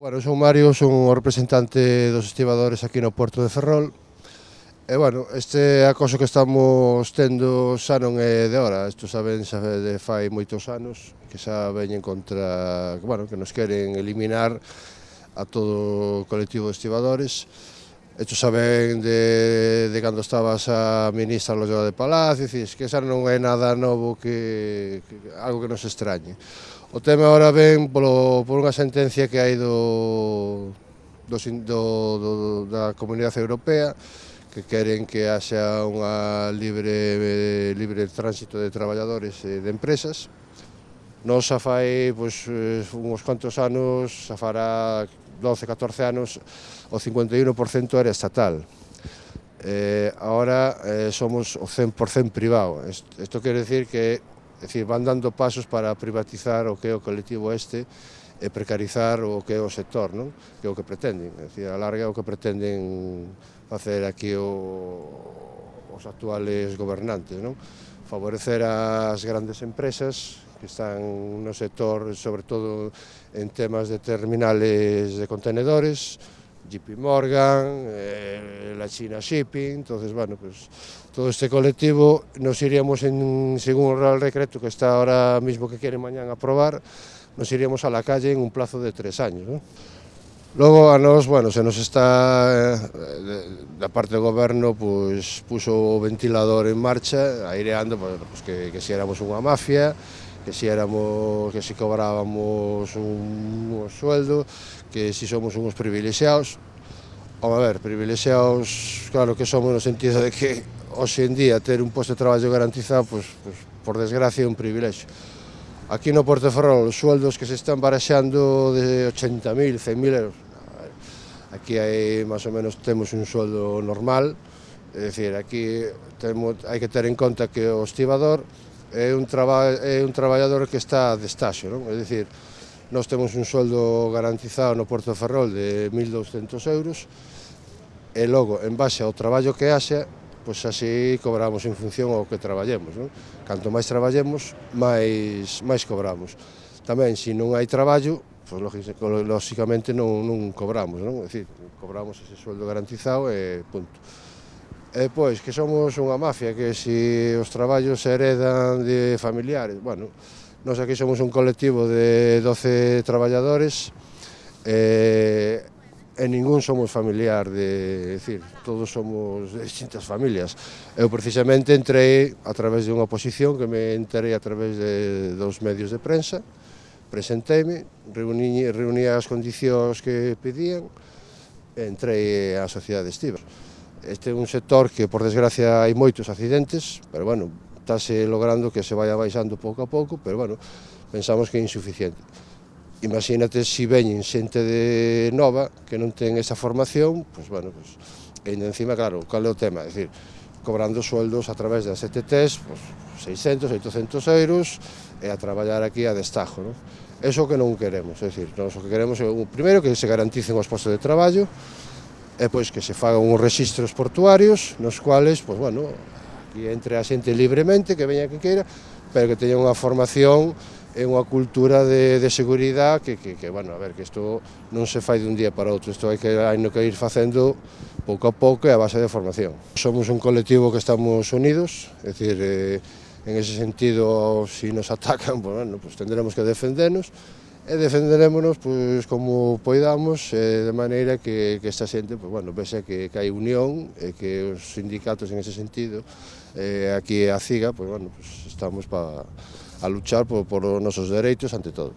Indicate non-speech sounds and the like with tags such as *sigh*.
Bueno, son Mario, son o representante dos estibadores aquí no Porto de Ferrol. E, bueno, este acoso que estamos tendo xa non é de hora. Isto saben xa de fai moitos anos que xa veñen contra... Bueno, que nos queren eliminar a todo o colectivo de estibadores Esto saben de, de cando estabas a ministra Loyola de Palacio, dicís que xa non é nada novo que, que algo que nos extrañe. O tema ahora ven polo, por unha sentencia que hai do, do, do, do da Comunidade Europea que queren que haxa unha libre libre tránsito de traballadores e de empresas Nos xa fai pois, eh, uns cuantos anos, xa fará 12, 14 anos, o 51% era estatal. Eh, ahora eh, somos o 100% privado. Isto quere decir que decir, van dando pasos para privatizar o que é o colectivo este e precarizar o que é o sector, non? que é o que pretenden. É dicir, a larga é o que pretenden facer aquí o, os actuales gobernantes, non? favorecer as grandes empresas que están no sector, sobre todo en temas de terminales de contenedores, JP Morgan, eh, la China Shipping, entonces, bueno, pues todo este colectivo nos iríamos, en, según el Real Decreto que está ahora mismo que quieren mañana aprobar, nos iríamos a la calle en un plazo de tres años. ¿no? Logo a nos, bueno, se nos está eh, da parte do goberno pois, puso o ventilador en marcha, aireando pois, que, que si éramos unha mafia, que si éramos, que si cobrábamos un, un sueldo, que si somos unos privilexiados. Vamos a ver, privilexiados, claro que somos no sentido de que hoxe en día ter un posto de traballo garantizado, pues, pues, por desgracia, é un privilexio. Aquí no Portoferrol, os sueldos que se están baraxando de 80.000, 100.000 euros. Aquí hai, máis ou menos, temos un sueldo normal, é dicir, aquí temos, hai que ter en conta que o estibador é un, traba, é un traballador que está de estáxo, non? É dicir, nós temos un sueldo garantizado no Porto de Ferrol de 1.200 euros e logo, en base ao traballo que haxe, pois así cobramos en función ao que traballemos. Non? Canto máis traballemos, máis, máis cobramos. Tamén, se non hai traballo, pois, lógicamente non, non cobramos, non? É dicir, cobramos ese sueldo garantizado e punto. E pois que somos unha mafia, que se os traballos se heredan de familiares, bueno, nós aquí somos un colectivo de 12 traballadores e, e ningún somos familiar, de, decir, todos somos de distintas familias. Eu precisamente entrei a través de unha oposición que me enterei a través de dos medios de prensa, presenteime, reuní, reuní as condicións que pedían, entrei á sociedade estiva. Este é un sector que, por desgracia, hai moitos accidentes, pero, bueno, estáse logrando que se vaya baixando pouco a pouco, pero, bueno, pensamos que é insuficiente. Imagínate se si veñen xente de nova que non ten esa formación, pois, pues, bueno, pois, pues, e ainda encima, claro, cal é o tema? É dicir, cobrando sueldos a través das ETTs, pois, pues, 600, 800 euros, e a traballar aquí a destajo, non? Eso que non queremos, é dicir, nós o que queremos é, primeiro, que se garanticen os postos de traballo, e pois que se fagan uns registros portuarios nos cuales, pois bueno, que entre a xente libremente, que veña que queira, pero que teña unha formación e unha cultura de, de seguridade que, que, que, bueno, a ver, que isto non se fai dun día para outro, isto hai que, hai no que ir facendo pouco a pouco e a base de formación. Somos un colectivo que estamos unidos, é dicir, eh, en ese sentido, se si nos atacan, pues, *laughs* pois, bueno, pues tendremos que defendernos, e defenderémonos pois, como poidamos eh, de maneira que, que esta xente pois, bueno, vexa que, que hai unión e que os sindicatos en ese sentido eh, aquí a CIGA pois, bueno, pois, estamos para a luchar por, por os nosos dereitos ante todo.